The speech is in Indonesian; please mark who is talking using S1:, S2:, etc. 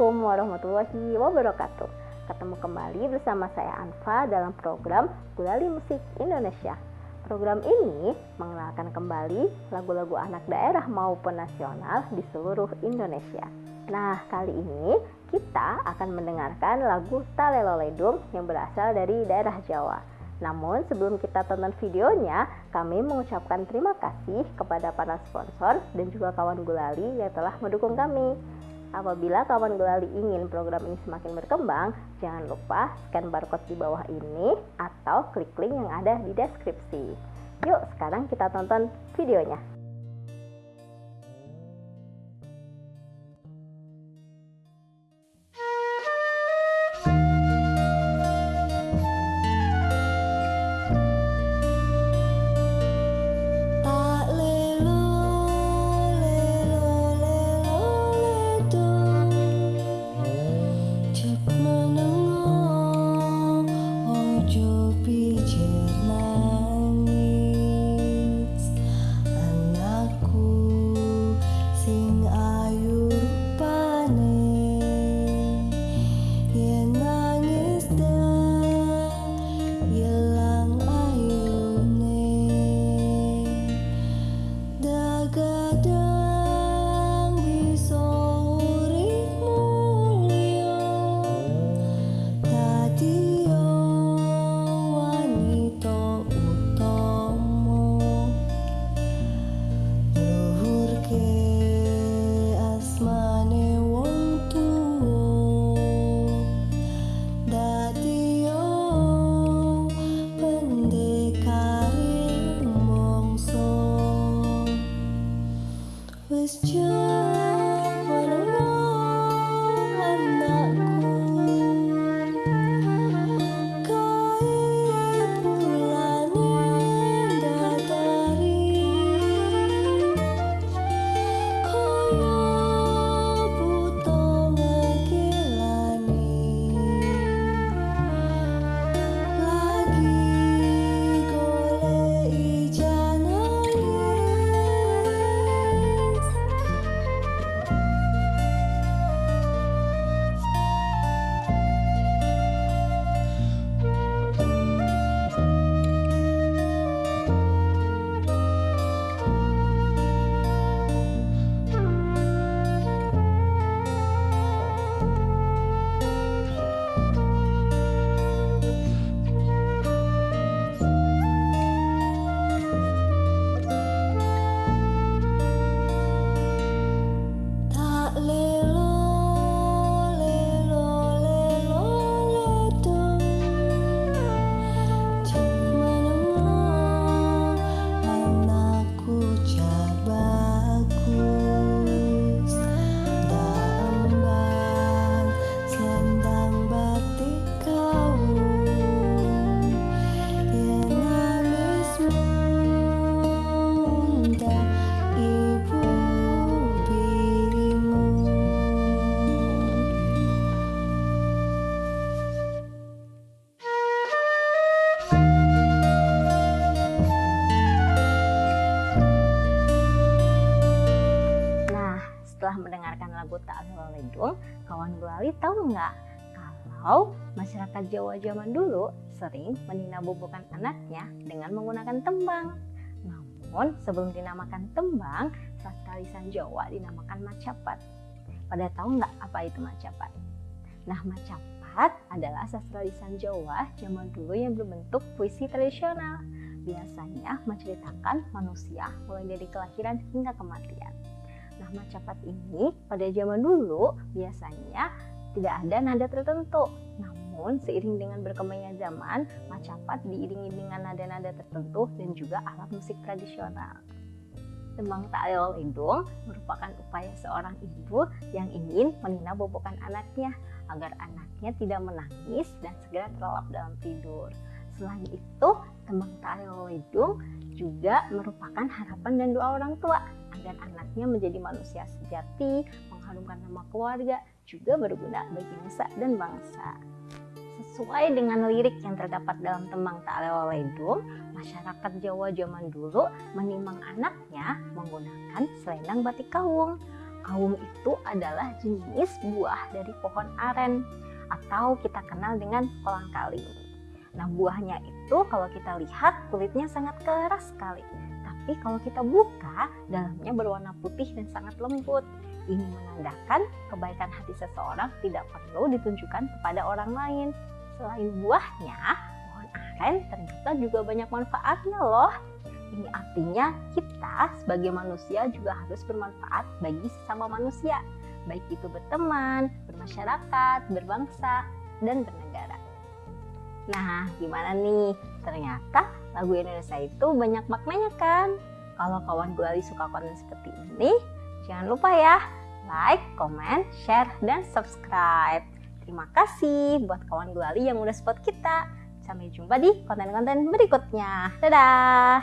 S1: Assalamualaikum warahmatullahi wabarakatuh. Ketemu kembali bersama saya Anfa dalam program Gulali Musik Indonesia. Program ini mengenalkan kembali lagu-lagu anak daerah maupun nasional di seluruh Indonesia. Nah, kali ini kita akan mendengarkan lagu Talelo Ledung yang berasal dari daerah Jawa. Namun sebelum kita tonton videonya, kami mengucapkan terima kasih kepada para sponsor dan juga kawan gulali yang telah mendukung kami. Apabila kawan Gulali ingin program ini semakin berkembang, jangan lupa scan barcode di bawah ini atau klik link yang ada di deskripsi. Yuk, sekarang kita tonton videonya. Setelah mendengarkan lagu Ta'lil Ledung, kawan Gulali tahu nggak kalau masyarakat Jawa zaman dulu sering meninabobokan anaknya dengan menggunakan tembang. Namun sebelum dinamakan tembang, sastra lisan Jawa dinamakan macapat. Pada tahu nggak apa itu macapat? Nah macapat adalah sastra lisan Jawa zaman dulu yang berbentuk puisi tradisional. Biasanya menceritakan manusia mulai dari kelahiran hingga kematian. Nah, macapat ini pada zaman dulu biasanya tidak ada nada tertentu. Namun, seiring dengan berkembangnya zaman, macapat diiringi dengan nada-nada tertentu dan juga alat musik tradisional. Tembang Ta'lil Lindung merupakan upaya seorang ibu yang ingin menina bobokan anaknya agar anaknya tidak menangis dan segera terlelap dalam tidur. Selain itu, tembang Ta'lil Lindung juga merupakan harapan dan doa orang tua agar anaknya menjadi manusia sejati, mengharumkan nama keluarga, juga berguna bagi nusa dan bangsa. Sesuai dengan lirik yang terdapat dalam tembang Ta'ala Ledung, masyarakat Jawa zaman dulu menimang anaknya menggunakan selendang batik kawung. Aum itu adalah jenis buah dari pohon aren atau kita kenal dengan kolang kaling. Nah, buahnya itu kalau kita lihat kulitnya sangat keras sekali. Tapi kalau kita buka, dalamnya berwarna putih dan sangat lembut. Ini menandakan kebaikan hati seseorang tidak perlu ditunjukkan kepada orang lain. Selain buahnya, pohon aren ternyata juga banyak manfaatnya loh. Ini artinya kita sebagai manusia juga harus bermanfaat bagi sesama manusia, baik itu berteman, bermasyarakat, berbangsa, dan bernegara. Nah, gimana nih? Ternyata lagu Indonesia itu banyak maknanya kan? Kalau kawan Gulali suka konten seperti ini, jangan lupa ya like, comment, share, dan subscribe. Terima kasih buat kawan Gulali yang udah support kita. Sampai jumpa di konten-konten berikutnya. Dadah!